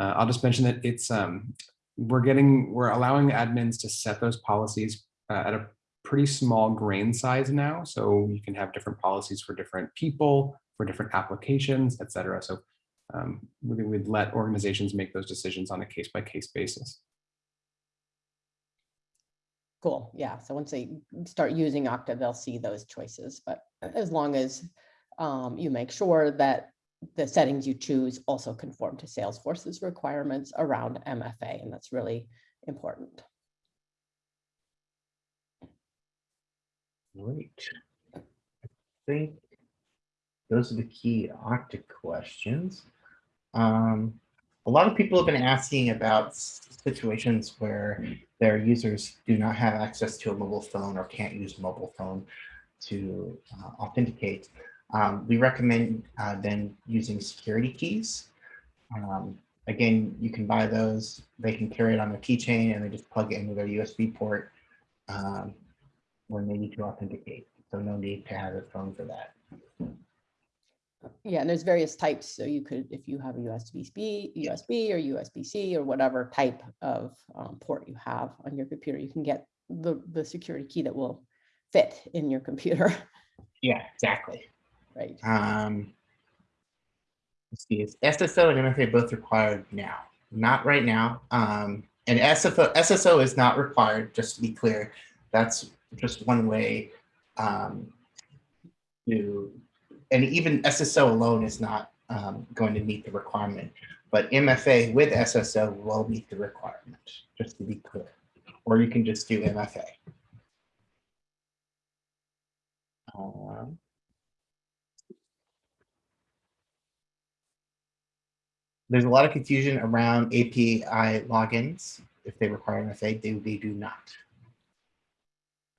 Uh, I'll just mention that it's um, we're getting we're allowing admins to set those policies uh, at a pretty small grain size now. So you can have different policies for different people, for different applications, et cetera. So um, we would let organizations make those decisions on a case by case basis. Cool, yeah, so once they start using Okta, they'll see those choices, but as long as um, you make sure that the settings you choose also conform to Salesforce's requirements around MFA, and that's really important. Great. I think those are the key Okta questions. Um, a lot of people have been asking about situations where their users do not have access to a mobile phone or can't use a mobile phone to uh, authenticate. Um, we recommend uh, then using security keys. Um, again, you can buy those. They can carry it on their keychain and they just plug it into their USB port. Um, when they need to authenticate. So no need to have a phone for that. Yeah, and there's various types, so you could, if you have a USB-B, USB or USB-C or whatever type of um, port you have on your computer, you can get the, the security key that will fit in your computer, Yeah, exactly. right? Um, let's see, is SSO and MFA both required now? Not right now. Um, and SSO, SSO is not required, just to be clear. That's just one way um, to, and even SSO alone is not um, going to meet the requirement. But MFA with SSO will meet the requirement, just to be clear. Or you can just do MFA. Um, there's a lot of confusion around API logins. If they require MFA, they, they do not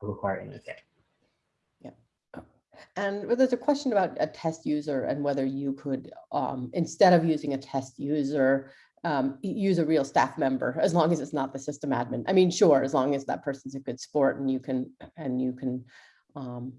require MFA. And there's a question about a test user and whether you could, um, instead of using a test user, um, use a real staff member, as long as it's not the system admin. I mean, sure, as long as that person's a good sport and you can, and you can, um,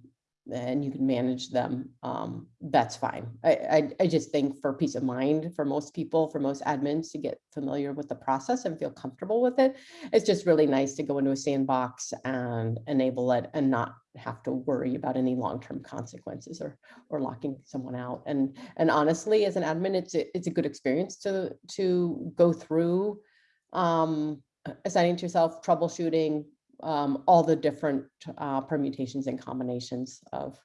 and you can manage them, um, that's fine. I, I, I just think for peace of mind, for most people, for most admins to get familiar with the process and feel comfortable with it, it's just really nice to go into a sandbox and enable it and not have to worry about any long-term consequences or or locking someone out. And and honestly, as an admin, it's a, it's a good experience to to go through um, assigning to yourself, troubleshooting um, all the different uh, permutations and combinations of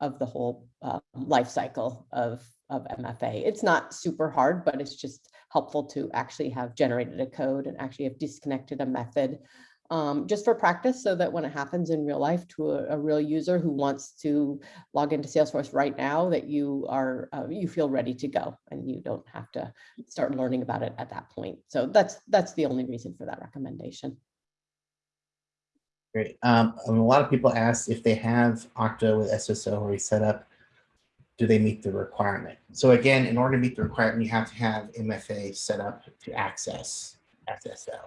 of the whole uh, life cycle of of MFA. It's not super hard, but it's just helpful to actually have generated a code and actually have disconnected a method um, just for practice so that when it happens in real life to a, a real user who wants to log into Salesforce right now, that you are, uh, you feel ready to go and you don't have to start learning about it at that point. So that's, that's the only reason for that recommendation. Great. Um, and a lot of people ask if they have Okta with SSO already set up, do they meet the requirement? So again, in order to meet the requirement, you have to have MFA set up to access SSO.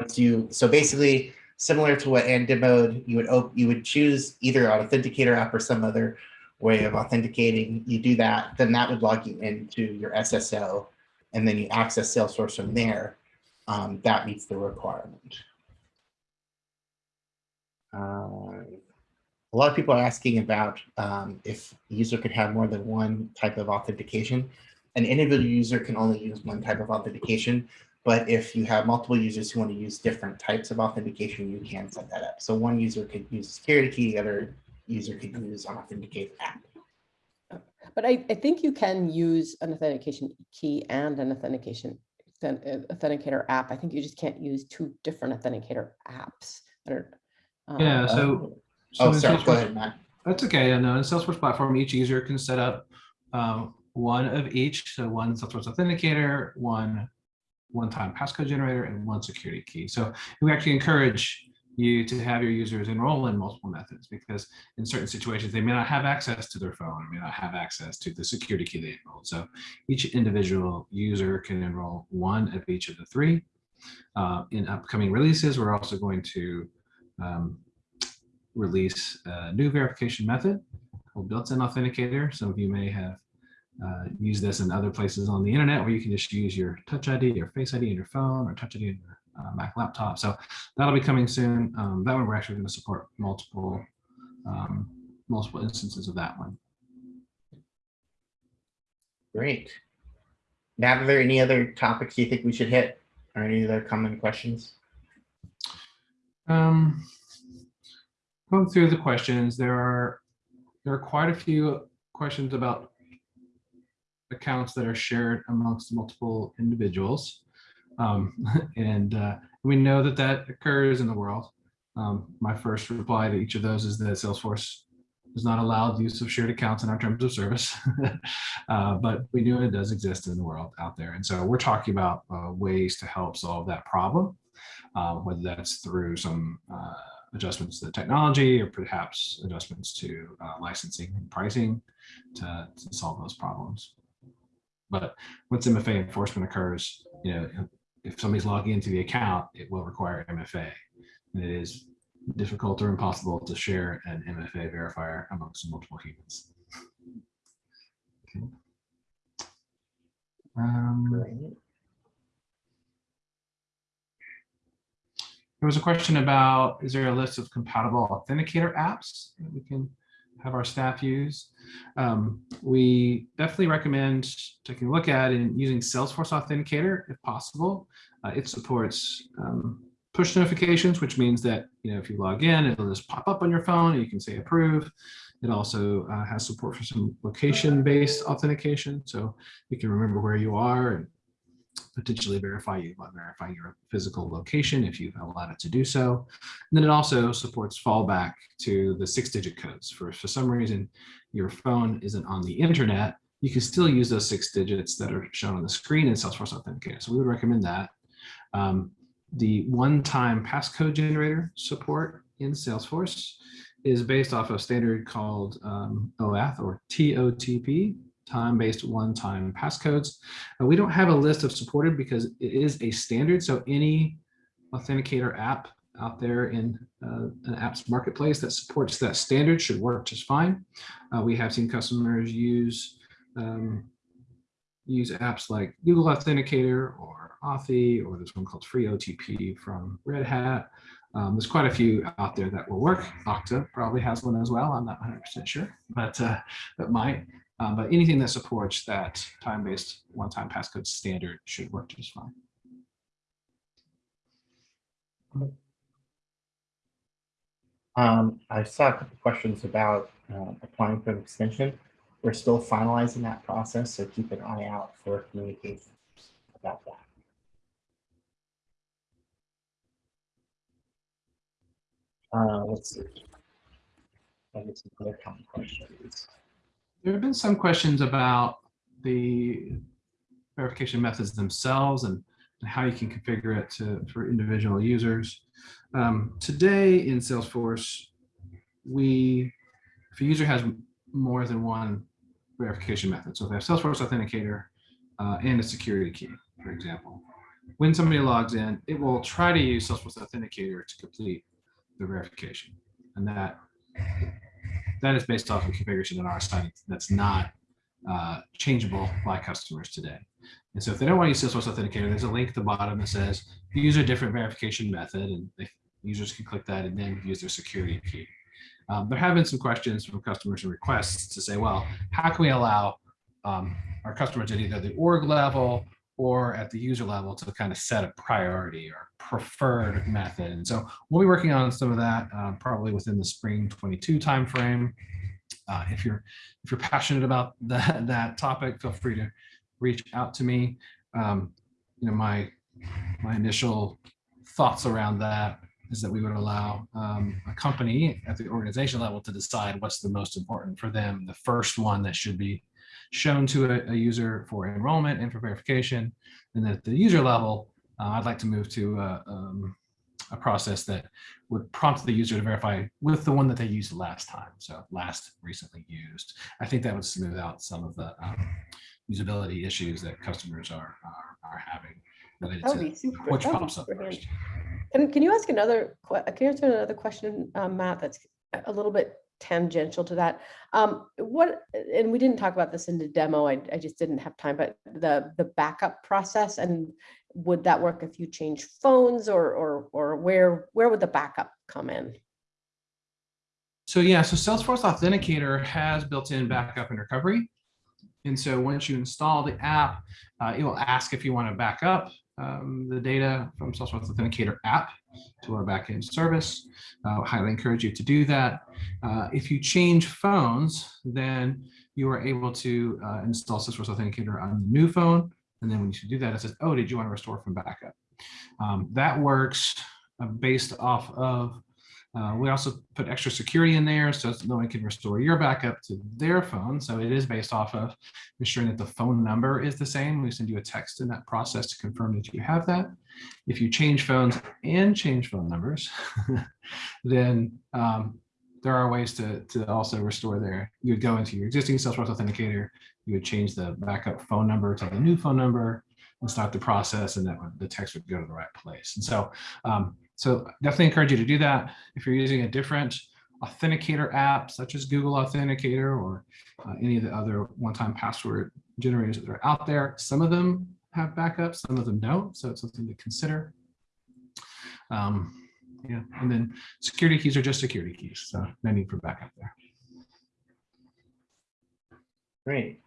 Once you, so basically similar to what Ann demoed, you would you would choose either an authenticator app or some other way of authenticating. You do that, then that would log you into your SSO, and then you access Salesforce from there. Um, that meets the requirement. Uh, a lot of people are asking about um, if a user could have more than one type of authentication. An individual user can only use one type of authentication, but if you have multiple users who want to use different types of authentication, you can set that up. So one user could use a security key, the other user could use an authenticator app. But I, I think you can use an authentication key and an authentication authent- authenticator app. I think you just can't use two different authenticator apps. that are, um, Yeah, so. so Oh, sorry, go ahead, Matt. That's okay. And uh, in Salesforce platform, each user can set up um, one of each. So one Salesforce authenticator, one one-time passcode generator, and one security key. So we actually encourage you to have your users enroll in multiple methods because in certain situations, they may not have access to their phone, may not have access to the security key they enrolled. So each individual user can enroll one of each of the three. Uh, in upcoming releases, we're also going to um, release a new verification method called built-in authenticator. Some of you may have uh, used this in other places on the internet where you can just use your touch ID your face ID in your phone or touch ID in your uh, Mac laptop. So that'll be coming soon. Um, that one we're actually going to support multiple um, multiple instances of that one. Great. Matt, are there any other topics you think we should hit or any other common questions? Um, going through the questions, there are there are quite a few questions about accounts that are shared amongst multiple individuals. Um, and uh, we know that that occurs in the world. Um, my first reply to each of those is that Salesforce does not allow use of shared accounts in our terms of service, uh, but we know it does exist in the world out there. And so we're talking about uh, ways to help solve that problem, uh, whether that's through some uh, adjustments to the technology or perhaps adjustments to uh, licensing and pricing to, to solve those problems. But once MFA enforcement occurs, you know, if somebody's logging into the account, it will require MFA. And it is difficult or impossible to share an MFA verifier amongst multiple humans. Okay. Um, there was a question about, is there a list of compatible authenticator apps that we can have our staff use? Um, we definitely recommend taking a look at and using Salesforce Authenticator if possible. Uh, it supports um, push notifications, which means that you know if you log in, it'll just pop up on your phone and you can say approve. It also uh, has support for some location-based authentication, so you can remember where you are and potentially verify you by verifying your physical location if you've allowed it to do so. And then it also supports fallback to the six-digit codes. For for some reason your phone isn't on the internet, you can still use those six digits that are shown on the screen in Salesforce Authenticator. So we would recommend that. Um, the one-time passcode generator support in Salesforce is based off a standard called um, OAuth or TOTP, time-based one-time passcodes. Uh, we don't have a list of supported because it is a standard. So any authenticator app out there in uh, an apps marketplace that supports that standard should work just fine. Uh, we have seen customers use um, use apps like Google Authenticator or Authy, or there's one called Free OTP from Red Hat. Um, there's quite a few out there that will work. Okta probably has one as well. I'm not 100% sure, but uh, that might. Um, but anything that supports that time-based one-time passcode standard should work just fine. Um, I saw a couple questions about uh, applying for an extension. We're still finalizing that process, so keep an eye out for communications about that. Uh, let's see. I some other common questions. There have been some questions about the verification methods themselves and, and how you can configure it to, for individual users. Um, today in Salesforce, we, if a user has more than one verification method, so if they have Salesforce Authenticator uh, and a security key, for example, when somebody logs in, it will try to use Salesforce Authenticator to complete the verification. And that that is based off of configuration on our site that's not uh, changeable by customers today. And so if they don't want to use Salesforce Authenticator, there's a link at the bottom that says use a different verification method and users can click that and then use their security key. Um, there have been some questions from customers and requests to say, well, how can we allow um, our customers at either the org level or at the user level to kind of set a priority or preferred method. And so we'll be working on some of that uh, probably within the spring 22 timeframe. Uh, if you're if you're passionate about that that topic, feel free to reach out to me. Um, you know, my my initial thoughts around that is that we would allow um, a company at the organization level to decide what's the most important for them. The first one that should be shown to a, a user for enrollment and for verification. And then at the user level, uh, I'd like to move to a, um, a process that would prompt the user to verify with the one that they used last time. So last recently used. I think that would smooth out some of the um, usability issues that customers are, are, are having related That would to be super. which pops up first. And can you ask another, can you answer another question, um, Matt, that's a little bit tangential to that? Um, what, and we didn't talk about this in the demo, I, I just didn't have time, but the, the backup process and would that work if you change phones or, or, or where, where would the backup come in? So yeah, so Salesforce Authenticator has built-in backup and recovery. And so once you install the app, uh, it will ask if you want to back up um, the data from Salesforce Authenticator app to our backend service. Uh, highly encourage you to do that. Uh, if you change phones, then you are able to uh, install Salesforce Authenticator on the new phone. And then when you do that, it says, oh, did you want to restore from backup? Um, that works uh, based off of uh, we also put extra security in there so no one can restore your backup to their phone. So it is based off of ensuring that the phone number is the same. We send you a text in that process to confirm that you have that. If you change phones and change phone numbers, then um, there are ways to, to also restore there. You would go into your existing Salesforce Authenticator, you would change the backup phone number to the new phone number and start the process and that the text would go to the right place. And so um, so definitely encourage you to do that. If you're using a different authenticator app, such as Google Authenticator or uh, any of the other one-time password generators that are out there, some of them have backups, some of them don't. So it's something to consider. Um, yeah, and then security keys are just security keys, so no need for backup there. Great.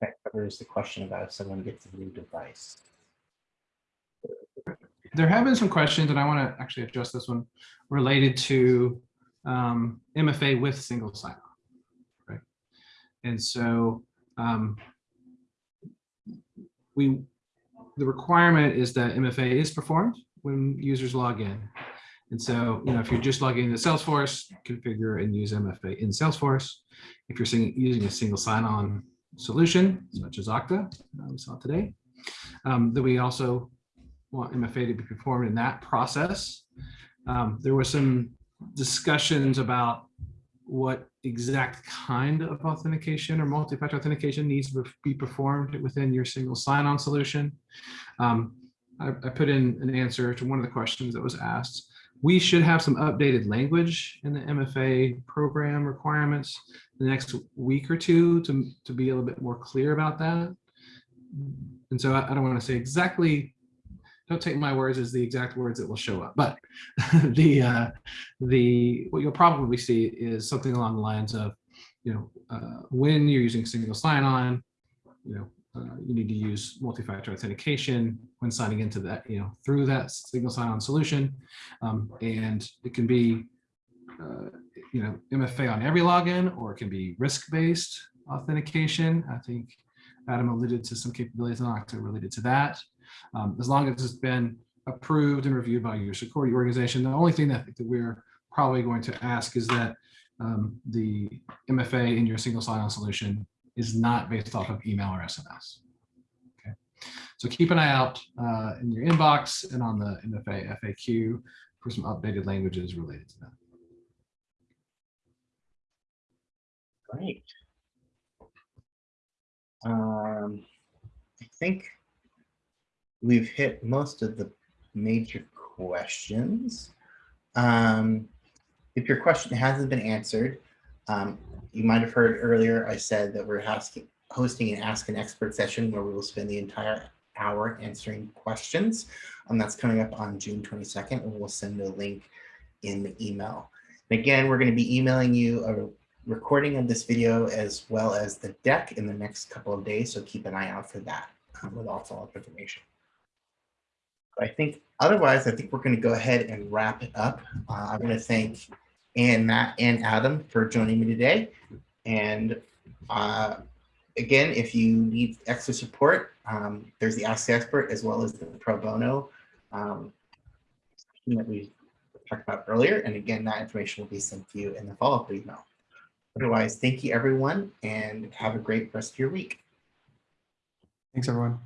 That covers the question about if someone gets a new device. There have been some questions, and I want to actually address this one related to um, MFA with single sign-on. Right, and so um, we the requirement is that MFA is performed when users log in. And so, you know, if you're just logging into Salesforce, configure and use MFA in Salesforce. If you're sing- using a single sign-on solution, such as Okta, uh, we saw today, um, we also want MFA to be performed in that process. Um, there was some discussions about what exact kind of authentication or multi-factor authentication needs to be performed within your single sign-on solution. Um, I, I put in an answer to one of the questions that was asked. We should have some updated language in the MFA program requirements the next week or two to, to be a little bit more clear about that. And so I, I don't want to say exactly, don't take my words as the exact words that will show up, but the, uh, the, what you'll probably see is something along the lines of, you know, uh, when you're using single sign-on, you know, uh, you need to use multi-factor authentication when signing into that, you know, through that single sign-on solution. Um, and it can be, uh, you know, MFA on every login, or it can be risk-based authentication. I think Adam alluded to some capabilities in Okta related to that. Um, as long as it's been approved and reviewed by your security organization, the only thing that, that we're probably going to ask is that um, the MFA in your single sign-on solution is not based off of email or SMS. Okay, so keep an eye out uh, in your inbox and on the MFA FAQ for some updated languages related to that. Great. Um, I think we've hit most of the major questions. Um, if your question hasn't been answered, um, you might have heard earlier I said that we're hosting an Ask an Expert session where we will spend the entire hour answering questions. And that's coming up on June 22nd, and we'll send a link in the email. And again, we're going to be emailing you a recording of this video as well as the deck in the next couple of days. So keep an eye out for that um, with all follow-up information. I think otherwise, I think we're going to go ahead and wrap it up. Uh, I want to thank Ann, Matt, and Adam for joining me today. And uh, again, if you need extra support, um, there's the Ask the Expert as well as the pro bono um, that we talked about earlier. And again, that information will be sent to you in the follow-up email. Otherwise, thank you everyone and have a great rest of your week. Thanks, everyone.